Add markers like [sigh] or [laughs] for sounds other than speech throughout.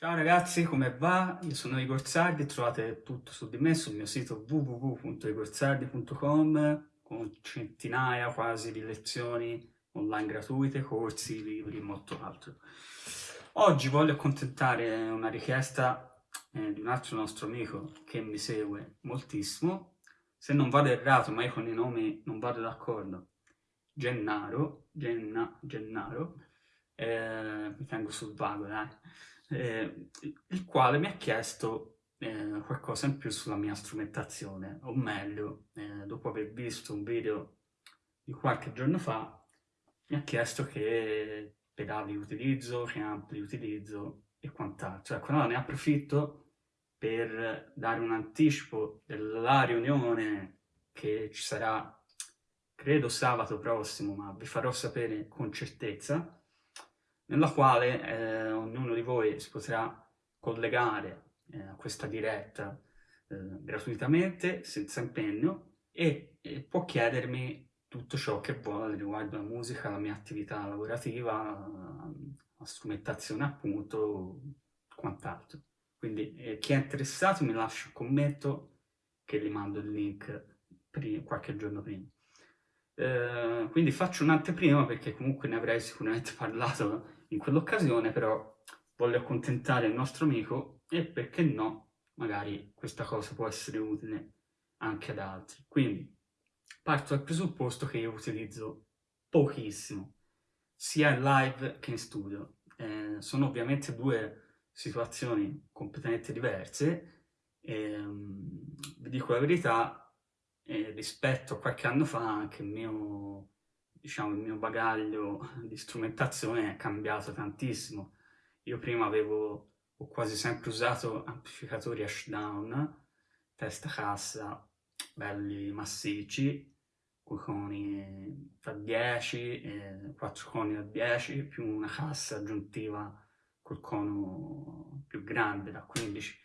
Ciao ragazzi, come va? Io sono Igor Sardi, trovate tutto su di me sul mio sito www.igorsardi.com con centinaia quasi di lezioni online gratuite, corsi, libri e molto altro. Oggi voglio accontentare una richiesta eh, di un altro nostro amico che mi segue moltissimo, se non vado errato, ma io con i nomi non vado d'accordo, Gennaro, Genna, Gennaro, eh, mi tengo sul vago, dai eh, il quale mi ha chiesto eh, qualcosa in più sulla mia strumentazione, o meglio, eh, dopo aver visto un video di qualche giorno fa, mi ha chiesto che pedali utilizzo, che ampli utilizzo e quant'altro. Ecco, allora ne approfitto per dare un anticipo della riunione che ci sarà, credo sabato prossimo, ma vi farò sapere con certezza, nella quale eh, ognuno di voi si potrà collegare eh, a questa diretta eh, gratuitamente, senza impegno, e, e, può chiedermi tutto ciò che vuole riguardo la musica, la mia attività lavorativa, la strumentazione appunto, quant'altro. Quindi eh, chi è interessato mi lascia un commento che gli mando il link qualche giorno prima. Eh, quindi faccio un'anteprima perché comunque ne avrei sicuramente [laughs] parlato in quell'occasione però voglio accontentare il nostro amico e perché no, magari questa cosa può essere utile anche ad altri. Quindi parto dal presupposto che io utilizzo pochissimo, sia in live che in studio. Eh, sono ovviamente due situazioni completamente diverse e um, vi dico la verità, eh, rispetto a qualche anno fa anche il mio diciamo, il mio bagaglio di strumentazione è cambiato tantissimo. Io prima avevo, ho quasi sempre usato amplificatori Ashdown, testa cassa, belli massicci, con coni da 10 e 4 coni da 10, più una cassa aggiuntiva col cono più grande da 15.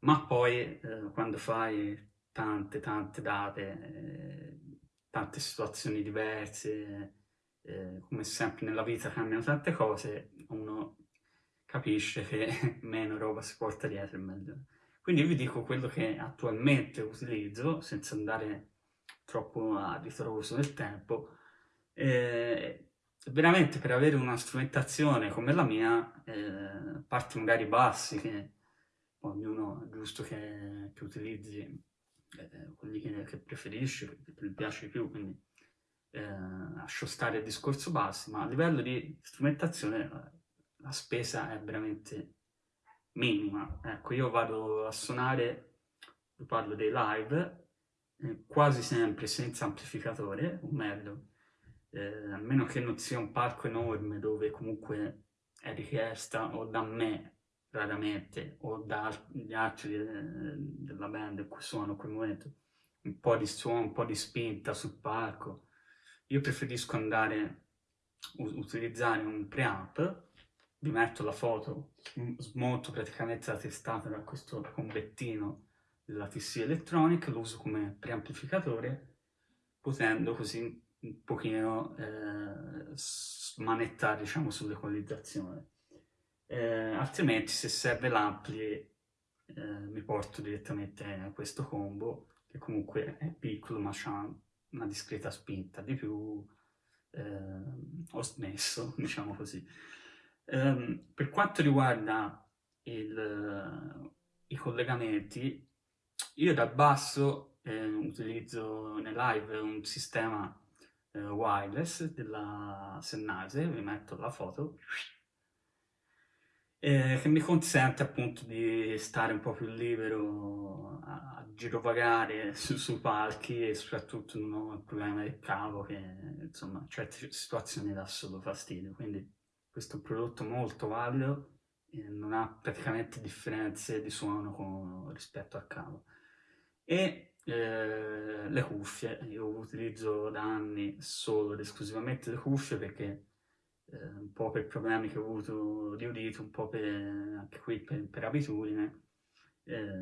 Ma poi eh, quando fai tante tante date eh, tante situazioni diverse, eh, come sempre nella vita cambiano tante cose, uno capisce che [laughs] meno roba si porta dietro e meglio. Quindi vi dico quello che attualmente utilizzo, senza andare troppo a ritroso nel tempo, eh, veramente per avere una strumentazione come la mia, eh, parti magari bassi, che ognuno è giusto che, che utilizzi eh, quelli che, che preferisci, che ti piace di più, quindi eh, lascio stare il discorso bassi, ma a livello di strumentazione eh, la spesa è veramente minima. Ecco, io vado a suonare, vi parlo dei live, eh, quasi sempre senza amplificatore, o meglio, eh, a meno che non sia un palco enorme dove comunque è richiesta o da me raramente, o dagli altri de della band cui suono in quel momento, un po' di suono, un po' di spinta sul palco. Io preferisco andare, utilizzare un preamp, vi metto la foto, smonto praticamente la testata da questo combettino della TC Electronic, lo uso come preamplificatore, potendo così un pochino eh, smanettare diciamo sull'equalizzazione eh, altrimenti se serve l'ampli eh, mi porto direttamente a questo combo che comunque è piccolo ma ha una discreta spinta di più eh, ho smesso [laughs] diciamo così. Ehm, per quanto riguarda il, i collegamenti io dal basso eh, utilizzo nel live un sistema eh, wireless della Sennheiser vi metto la foto eh, che mi consente appunto di stare un po' più libero a, a girovagare su, sui palchi e soprattutto non ho il problema del cavo che insomma in certe situazioni dà solo fastidio. Quindi questo è un prodotto molto valido e non ha praticamente differenze di suono con, rispetto al cavo. E eh, le cuffie. Io utilizzo da anni solo ed esclusivamente le cuffie perché un po' per problemi che ho avuto di udito, un po' per, anche qui per, per abitudine, eh,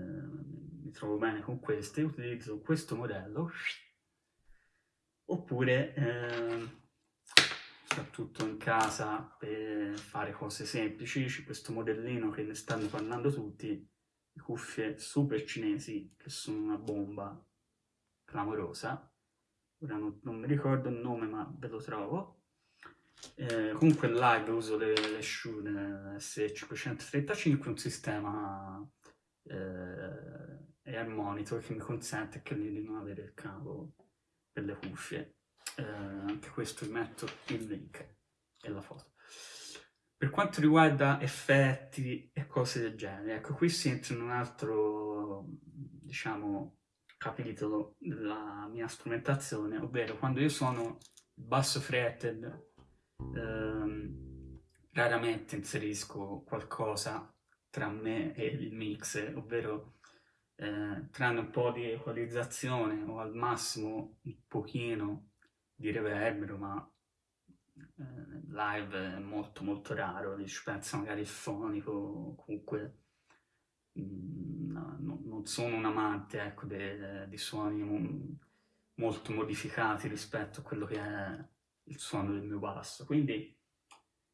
mi trovo bene con queste, utilizzo questo modello, oppure eh, soprattutto in casa per fare cose semplici. C'è questo modellino che ne stanno parlando tutti, cuffie super cinesi che sono una bomba clamorosa. Ora non, non mi ricordo il nome ma ve lo trovo. Eh, comunque in live uso le, le Shure S535, un sistema eh, Air Monitor che mi consente che di non avere il cavo per le cuffie. Eh, anche questo vi metto il link e la foto. Per quanto riguarda effetti e cose del genere, ecco qui si entra in un altro, diciamo, capitolo della mia strumentazione, ovvero quando io suono basso fretted, ehm, raramente inserisco qualcosa tra me e il mix, ovvero eh, tranne un po' di equalizzazione o al massimo un pochino di reverbero, ma eh, live è molto molto raro, ci pensa magari il fonico, comunque mh, mm, no, non sono un amante ecco, di suoni molto modificati rispetto a quello che è il suono del mio basso, quindi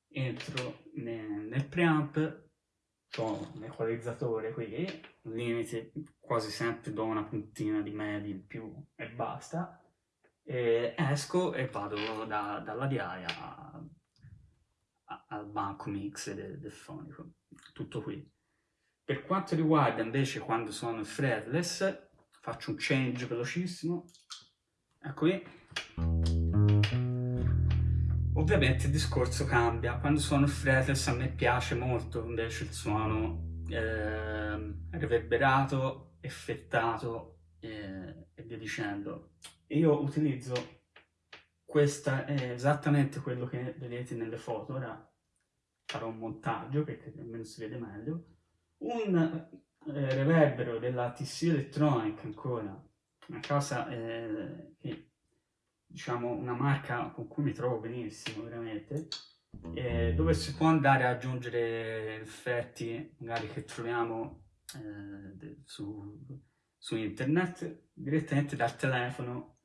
entro nel, nel preamp ho un equalizzatore qui, limite quasi sempre do una puntina di media in più e basta, e esco e vado da, dalla diaria al banco mix del, del fonico, tutto qui. Per quanto riguarda invece quando sono il fretless, faccio un change velocissimo, ecco qui. Ovviamente il discorso cambia, quando suono fretless a me piace molto invece il suono eh, reverberato, effettato eh, e via dicendo. Io utilizzo questa, è esattamente quello che vedete nelle foto, ora farò un montaggio perché almeno si vede meglio, un eh, reverbero della TC Electronic ancora, una cosa eh, che diciamo, una marca con cui mi trovo benissimo, veramente, eh, dove si può andare ad aggiungere effetti magari che troviamo eh, su, su, internet direttamente dal telefono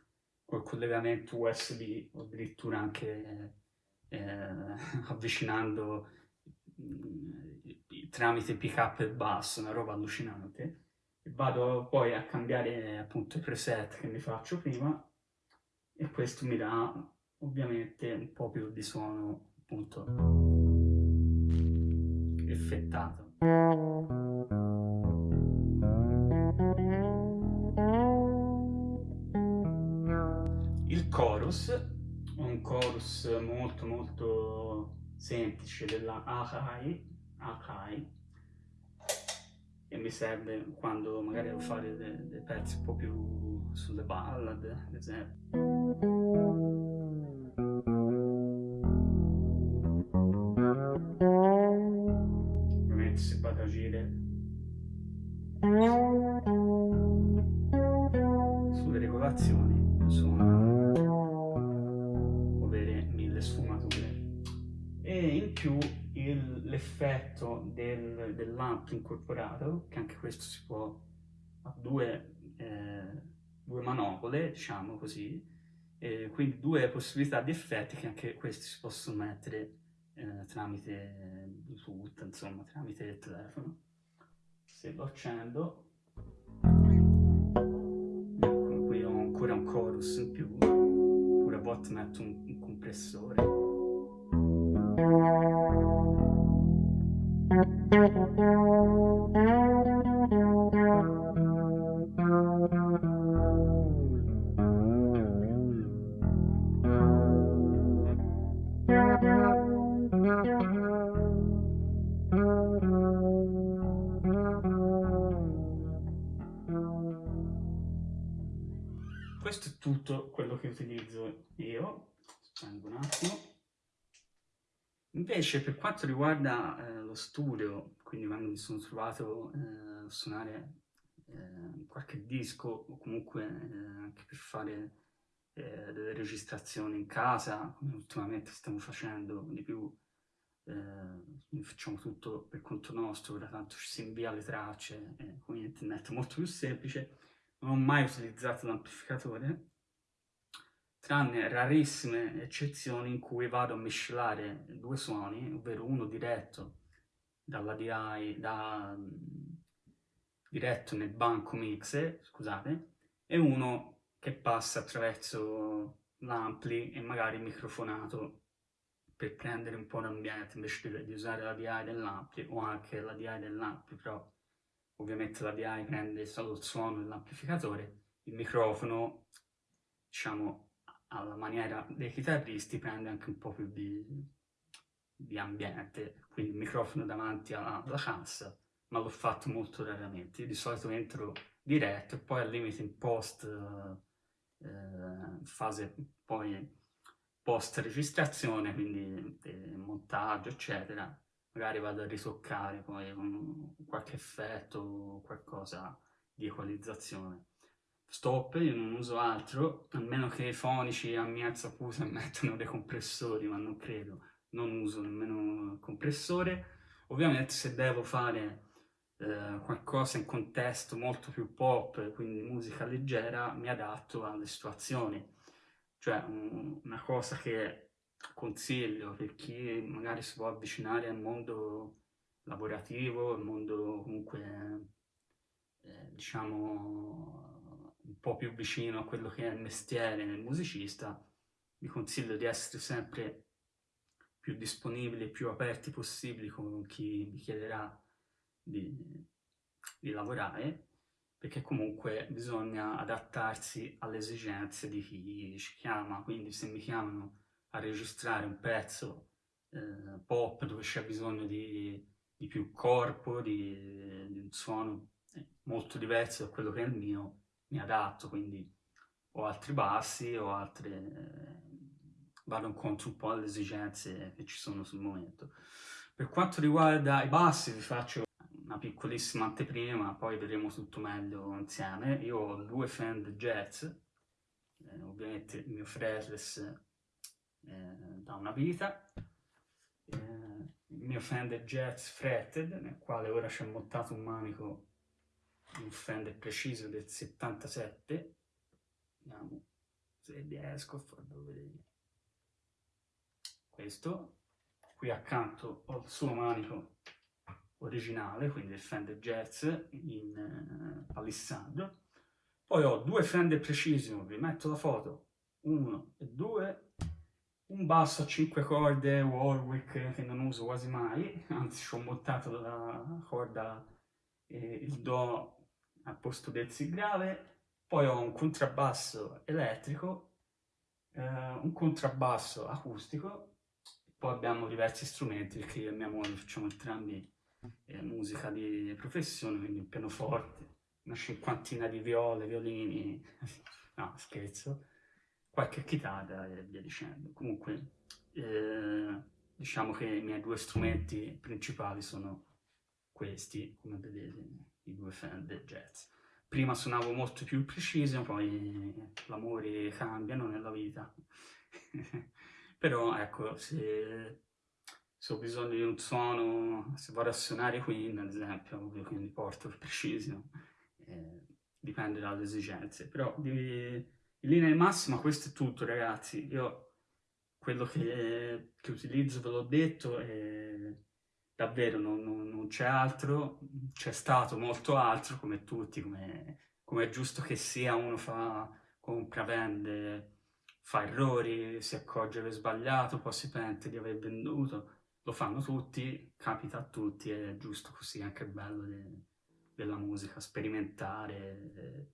col collegamento USB o addirittura anche eh, [laughs] avvicinando mm, tramite pick up e basso, una roba allucinante. E vado poi a cambiare appunto i preset che mi faccio prima e questo mi dà ovviamente un po' più di suono appunto effettato. Il chorus, un chorus molto molto semplice della Akai, Akai e mi serve quando magari devo fare dei, dei pezzi un po' più sulle ballad, ad esempio. A agire. Sulle regolazioni sono avere mille sfumature. E in più l'effetto del, dell'amp incorporato, che anche questo si può a due, eh, due manopole, diciamo così, eh, quindi due possibilità di effetti che anche questi si possono mettere eh, tramite Bluetooth, insomma, tramite il telefono. Se lo accendo, ecco, qui ho ancora un chorus in più, oppure a volte metto un, un compressore. Questo è tutto quello che utilizzo io. Spengo un attimo. Invece per quanto riguarda eh, lo studio, quindi quando mi sono trovato eh, a suonare eh, qualche disco o comunque eh, anche per fare eh, delle registrazioni in casa, come ultimamente stiamo facendo di più, eh, facciamo tutto per conto nostro, ora tanto ci si invia le tracce, con internet molto più semplice, non ho mai utilizzato l'amplificatore, tranne rarissime eccezioni in cui vado a miscelare due suoni, ovvero uno diretto dalla DI, da, diretto nel banco mixer, scusate, e uno che passa attraverso l'ampli e magari microfonato per prendere un po' l'ambiente invece di usare la DI dell'ampli o anche la DI dell'ampli, però ovviamente la DI prende solo il suono dell'amplificatore, il microfono, diciamo, alla maniera dei chitarristi prende anche un po' più di, di ambiente, quindi il microfono davanti alla, alla cassa, ma l'ho fatto molto raramente. Io di solito entro diretto e poi al limite in post, eh, fase poi post registrazione, quindi eh, montaggio, eccetera, magari vado a ritoccare poi con qualche effetto, qualcosa di equalizzazione stop, io non uso altro, a meno che i fonici a mia saputa [laughs] mettono dei compressori, ma non credo, non uso nemmeno il compressore. Ovviamente se devo fare eh, qualcosa in contesto molto più pop, quindi musica leggera, mi adatto alle situazioni. Cioè un, una cosa che consiglio per chi magari si può avvicinare al mondo lavorativo, al mondo comunque, eh, diciamo, un po' più vicino a quello che è il mestiere del musicista, vi consiglio di essere sempre più disponibili e più aperti possibili con chi vi chiederà di, di lavorare, perché comunque bisogna adattarsi alle esigenze di chi ci chiama, quindi se mi chiamano a registrare un pezzo eh, pop dove c'è bisogno di, di, più corpo, di, di un suono eh, molto diverso da quello che è il mio, mi adatto, quindi ho altri bassi, ho altre... Eh, vado incontro un po' alle esigenze che ci sono sul momento. Per quanto riguarda i bassi vi faccio una piccolissima anteprima, poi vedremo tutto meglio insieme. Io ho due Fender Jazz, eh, ovviamente il mio fretless da una vita, eh, il mio Fender Jazz fretted, nel quale ora c'è montato un manico un Fender preciso del 77 vediamo se riesco a farlo vedere. Questo qui accanto ho il suo manico originale quindi il Fender Jazz in uh, palissandro poi ho due Fender Precision vi metto la foto uno e due un basso a 5 corde Warwick che non uso quasi mai anzi ci ho montato la corda e il Do al posto del Si grave, poi ho un contrabbasso elettrico, eh, un contrabbasso acustico, poi abbiamo diversi strumenti perché io e mia moglie facciamo entrambi eh, musica di professione, quindi un pianoforte, una cinquantina di viole, violini, [laughs] no scherzo, qualche chitarra e via dicendo. Comunque eh, diciamo che i miei due strumenti principali sono questi, come vedete i due Fender Jazz. Prima suonavo molto più preciso, poi l'amore cambiano nella vita. [laughs] Però ecco, se, se, ho bisogno di un suono, se vado a suonare Queen ad esempio, ovvio, quindi porto il preciso, eh, dipende dalle esigenze. Però di, in linea di massima questo è tutto ragazzi. Io quello che, che utilizzo ve l'ho detto e davvero non, non, non c'è altro, c'è stato molto altro come tutti, come, come è giusto che sia, uno fa, compra, vende, fa errori, si accorge di aver sbagliato, poi si pente di aver venduto, lo fanno tutti, capita a tutti, è giusto così, anche bello de, della musica, sperimentare.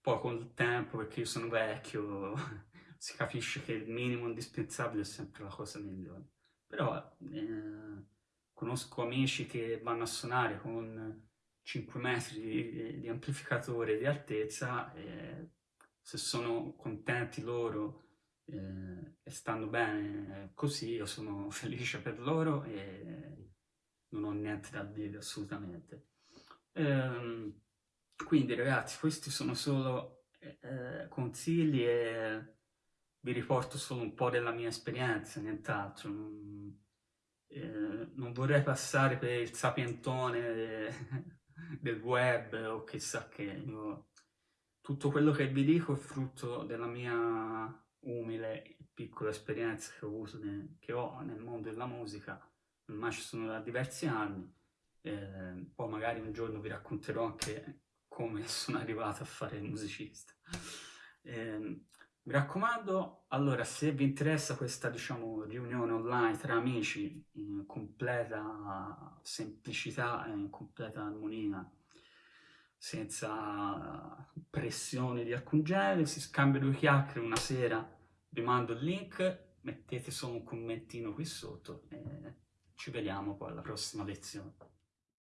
Poi con il tempo, perché io sono vecchio, [laughs] si capisce che il minimo indispensabile è sempre la cosa migliore, però... Eh, conosco amici che vanno a suonare con 5 metri di, di amplificatore di altezza e se sono contenti loro eh, e stanno bene così, io sono [laughs] felice per loro e non ho niente da dire assolutamente. Ehm, quindi ragazzi, questi sono solo eh, consigli e vi riporto solo un po' della mia esperienza, nient'altro. Eh, non vorrei passare per il sapientone de, [laughs] del web o chissà che. Io, tutto quello che vi dico è frutto della mia umile e piccola esperienza che ho, avuto ne, che ho nel mondo della musica, ormai ci sono da diversi anni, eh, poi magari un giorno vi racconterò anche come [laughs] sono arrivato a fare il musicista. Eh, mi raccomando, allora, se vi interessa questa, diciamo, riunione online tra amici in completa semplicità e in completa armonia, senza pressione di alcun genere, si scambia due chiacchiere una sera, vi mando il link, mettete solo un commentino qui sotto e ci vediamo poi alla prossima lezione.